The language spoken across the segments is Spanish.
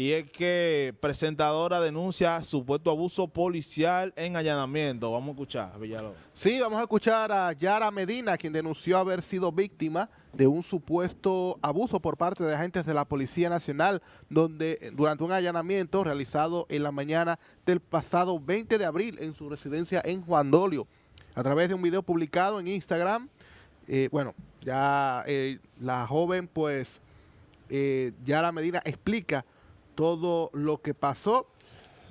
y es que presentadora denuncia supuesto abuso policial en allanamiento. Vamos a escuchar, Villalobos. Sí, vamos a escuchar a Yara Medina, quien denunció haber sido víctima de un supuesto abuso por parte de agentes de la Policía Nacional, donde durante un allanamiento realizado en la mañana del pasado 20 de abril en su residencia en Juan Dolio, a través de un video publicado en Instagram, eh, bueno, ya eh, la joven pues, eh, Yara Medina explica todo lo que pasó.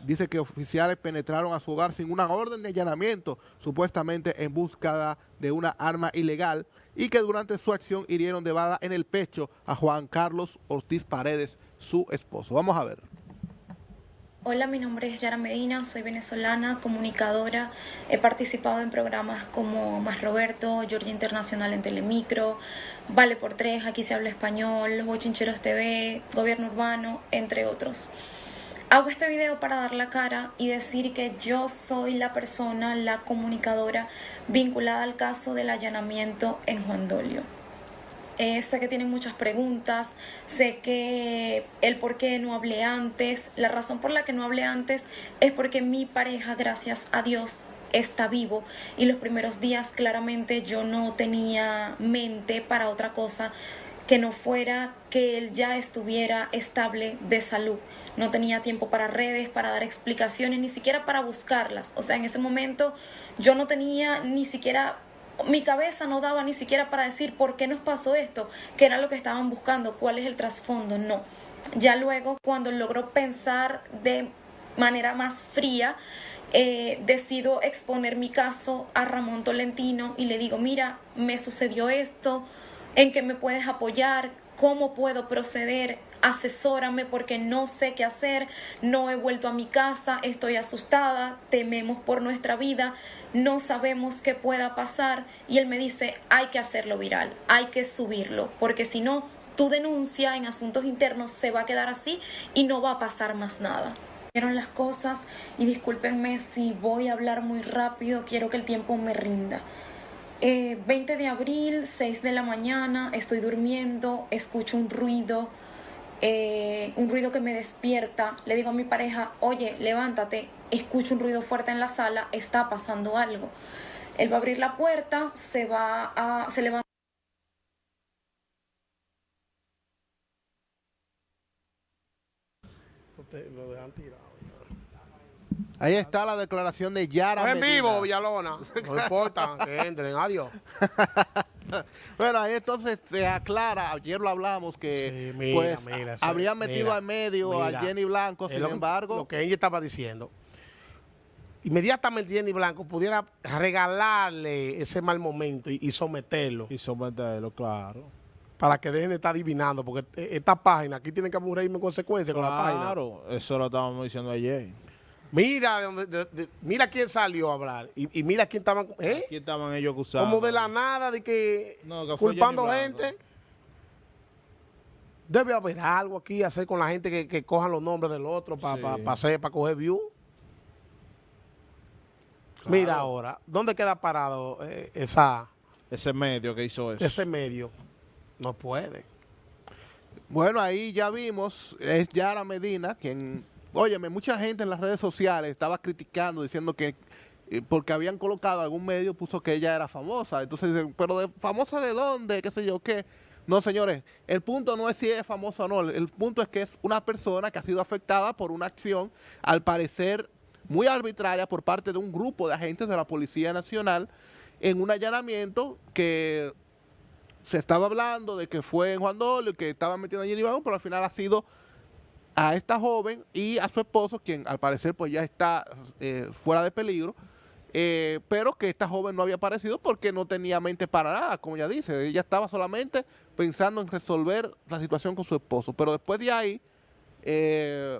Dice que oficiales penetraron a su hogar sin una orden de allanamiento, supuestamente en búsqueda de una arma ilegal, y que durante su acción hirieron de bala en el pecho a Juan Carlos Ortiz Paredes, su esposo. Vamos a ver. Hola, mi nombre es Yara Medina, soy venezolana, comunicadora. He participado en programas como Más Roberto, Georgia Internacional en Telemicro, Vale por Tres, Aquí se habla español, Los Bochincheros TV, Gobierno Urbano, entre otros. Hago este video para dar la cara y decir que yo soy la persona, la comunicadora vinculada al caso del allanamiento en Juan Dolio. Eh, sé que tienen muchas preguntas, sé que el por qué no hablé antes, la razón por la que no hablé antes es porque mi pareja, gracias a Dios, está vivo y los primeros días claramente yo no tenía mente para otra cosa que no fuera que él ya estuviera estable de salud. No tenía tiempo para redes, para dar explicaciones, ni siquiera para buscarlas. O sea, en ese momento yo no tenía ni siquiera mi cabeza no daba ni siquiera para decir por qué nos pasó esto, qué era lo que estaban buscando, cuál es el trasfondo, no. Ya luego, cuando logro pensar de manera más fría, eh, decido exponer mi caso a Ramón Tolentino y le digo, mira, me sucedió esto, ¿en qué me puedes apoyar? ¿Cómo puedo proceder? Asesórame porque no sé qué hacer, no he vuelto a mi casa, estoy asustada, tememos por nuestra vida, no sabemos qué pueda pasar y él me dice, hay que hacerlo viral, hay que subirlo, porque si no, tu denuncia en asuntos internos se va a quedar así y no va a pasar más nada. Vieron las cosas y discúlpenme si voy a hablar muy rápido, quiero que el tiempo me rinda. 20 eh, de abril, 6 de la mañana, estoy durmiendo, escucho un ruido, eh, un ruido que me despierta, le digo a mi pareja, oye, levántate, escucho un ruido fuerte en la sala, está pasando algo. Él va a abrir la puerta, se va a, se levanta. Ahí está la declaración de Yara. en vivo, Villalona. No importa, que entren. Adiós. bueno, ahí entonces se aclara, ayer lo hablamos, que pues habría metido al medio a Jenny Blanco, sin embargo... Lo que ella estaba diciendo. Inmediatamente Jenny Blanco pudiera regalarle ese mal momento y, someterlo. Y someterlo, claro. Para que dejen de estar adivinando, porque e, esta página, aquí tienen que morirme en consecuencia con la página. Claro, eso lo estábamos diciendo ayer. Mira mira quién salió a hablar y, mira quién estaban, ¿eh? ¿Quién estaban ellos acusando? Como de la nada, de que, culpando gente. Debe haber algo aquí, hacer con la gente que, que cojan los nombres del otro para para coger view. Mira ahora, ¿dónde queda parado eh, esa... Ese medio que hizo eso? Ese medio. No puede. Bueno, ahí ya vimos, es Yara Medina quien Óyeme, mucha gente en las redes sociales estaba criticando, diciendo que eh, porque habían colocado algún medio, puso que ella era famosa. Entonces dicen, pero de, ¿famosa de dónde? ¿Qué sé yo qué? No, señores, el punto no es si es famosa o no. El punto es que es una persona que ha sido afectada por una acción, al parecer muy arbitraria, por parte de un grupo de agentes de la Policía Nacional, en un allanamiento que se estaba hablando de que fue en Juan Dolio, que estaba metiendo allí en pero al final ha sido a esta joven y a su esposo, quien al parecer pues ya está eh, fuera de peligro, eh, pero que esta joven no había aparecido porque no tenía mente para nada, como ya dice, ella estaba solamente pensando en resolver la situación con su esposo, pero después de ahí, eh,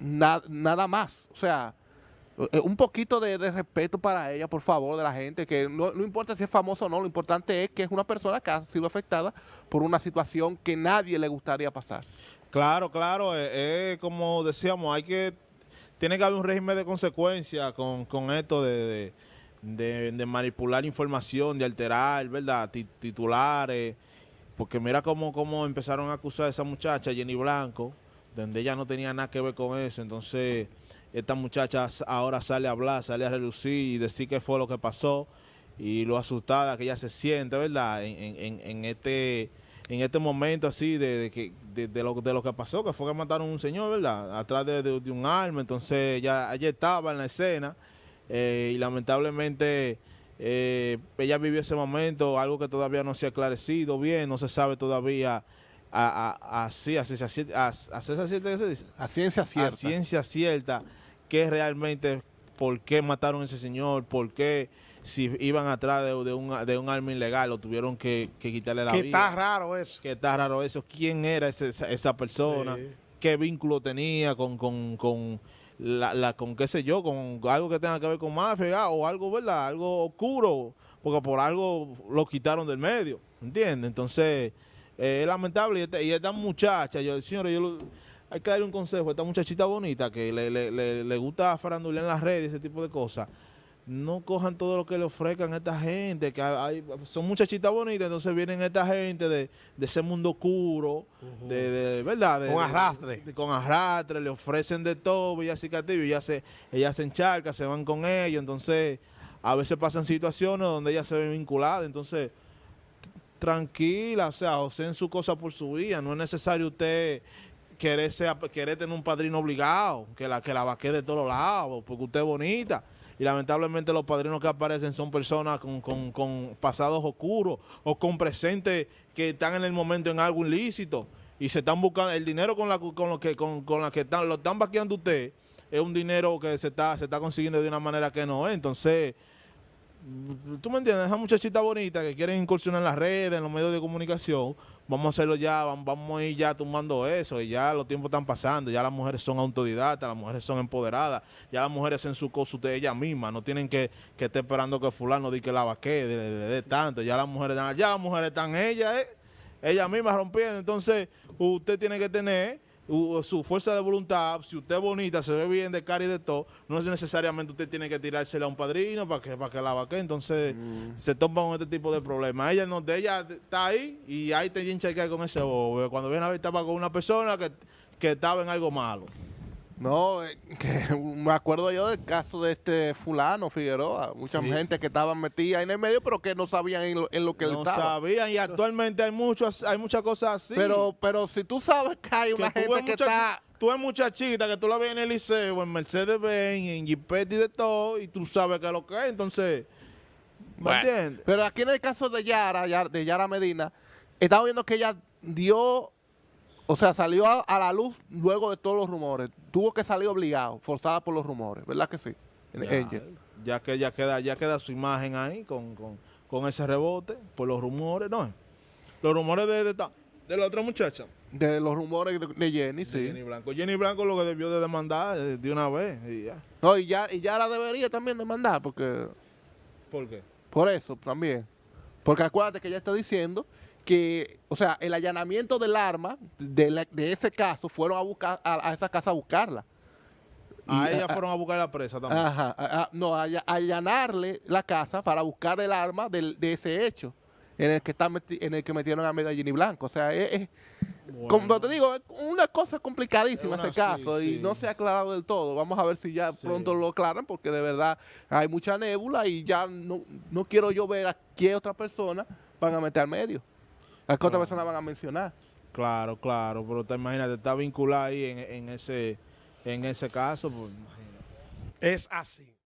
nada más, o sea, un poquito de, respeto para ella, por favor, de la gente, que no, no, importa si es famoso o no, lo importante es que es una persona que ha sido afectada por una situación que nadie le gustaría pasar. Claro, claro, eh, como decíamos, hay que, tiene que haber un régimen de consecuencia con, esto de, manipular información, de alterar, ¿verdad? titulares, porque mira cómo, cómo empezaron a acusar a esa muchacha, Jenny Blanco, donde ella no tenía nada que ver con eso. Entonces, esta muchacha ahora sale a hablar, sale a relucir y decir qué fue lo que pasó y lo asustada que ella se siente, ¿verdad? En, en, en este en este momento así de, de, de, lo, de lo que pasó, que fue que mataron a un señor, ¿verdad? Atrás de, un arma, entonces ella, ella estaba en la escena eh, y lamentablemente eh, ella vivió ese momento, algo que todavía no se ha aclarecido bien, no se sabe todavía así, a, a, a? A ciencia cierta. A ciencia cierta, que realmente, por qué mataron a ese señor, por qué si iban atrás de, un, de un arma ilegal o tuvieron que, quitarle la vida. Que está raro eso. Que está raro eso. ¿Quién era esa, persona? ¿Qué vínculo tenía con, con, la, con qué sé yo, con algo que tenga que ver con mafia o algo, ¿verdad? Algo oscuro, porque por algo lo quitaron del medio, ¿entiendes? Entonces, eh, es lamentable. Y esta, y esta muchacha, yo, señores, yo hay que darle un consejo a esta muchachita bonita que le, le, le, gusta farandulear en las redes, ese tipo de cosas no cojan todo lo que le ofrezcan a esta gente, que hay, son muchachitas bonitas, entonces vienen esta gente de, ese mundo oscuro, de, ¿verdad? con arrastre. con arrastre, le ofrecen de todo, y así y ella se, ella se encharca, se van con ellos, entonces a veces pasan situaciones donde ella se ve vinculada, entonces tranquila, o sea, o sea en su cosa por su vida, no es necesario usted querer, querer tener un padrino obligado, que la, que la vaque de todos lados, porque usted es bonita y lamentablemente los padrinos que aparecen son personas con, pasados oscuros o con presentes que están en el momento en algo ilícito. Y se están buscando el dinero con la con lo que con, la que están lo están vaqueando usted es un dinero que se está se está consiguiendo de una manera que no es. Entonces tú me entiendes esa muchachita bonita que quieren incursionar en las redes en los medios de comunicación vamos a hacerlo ya, vamos a ir ya tomando eso, y ya los tiempos están pasando, ya las mujeres son autodidactas, las mujeres son empoderadas, ya las mujeres hacen su cosa de ellas mismas, no tienen que, que estar esperando que fulano diga que la vaque, de, de, tanto, ya las mujeres, ya las mujeres están ellas, eh, ellas mismas rompiendo, entonces usted tiene que tener su fuerza de voluntad, si usted es bonita, se ve bien de cara y de todo, no es necesariamente usted tiene que tirársela a un padrino para que, para que la vaque, entonces mm. se toma con este tipo de problemas. Ella no, de ella está ahí y ahí te hincha con ese bobo. Cuando viene a ver estaba con una persona que, que estaba en algo malo. No, eh, que me acuerdo yo del caso de este fulano Figueroa, mucha gente que estaba metida en el medio, pero que no sabían en lo, que él estaba. No sabían y actualmente hay muchos, hay muchas cosas así. Pero, pero si tú sabes que hay una gente que está... Tú eres muchachita que tú la ves en el liceo, en Mercedes-Benz, en Jeepet y de todo, y tú sabes que es lo que es, entonces... ¿Me entiendes? Pero aquí en el caso de Yara, de Yara Medina, estamos viendo que ella dio o sea, salió a, la luz luego de todos los rumores. Tuvo que salir obligado, forzada por los rumores, ¿verdad que sí? Ya, que ya queda, ya queda su imagen ahí con, ese rebote por los rumores. No, los rumores de, de, la otra muchacha. De los rumores de, Jenny, sí. Jenny Blanco. Jenny Blanco lo que debió de demandar eh, de una vez y ya. No, y ya, y ya la debería también demandar porque... ¿Por qué? Por eso también. Porque acuérdate que ella está diciendo que, o sea, el allanamiento del arma de, ese caso fueron a buscar a, esa casa a buscarla. A ella fueron a buscar la presa también. Ajá, no, a, allanarle la casa para buscar el arma de ese hecho en el que está en el que metieron a Medellín y Blanco. O sea, es, como te digo, es una cosa complicadísima ese caso y no se ha aclarado del todo. Vamos a ver si ya pronto lo aclaran porque de verdad hay mucha nébula y ya no, no quiero yo ver a qué otra persona van a meter al medio. ¿A qué otra persona van a mencionar? Claro, claro, pero te imaginas, está vinculado ahí en, ese, en ese caso. Pues, es así.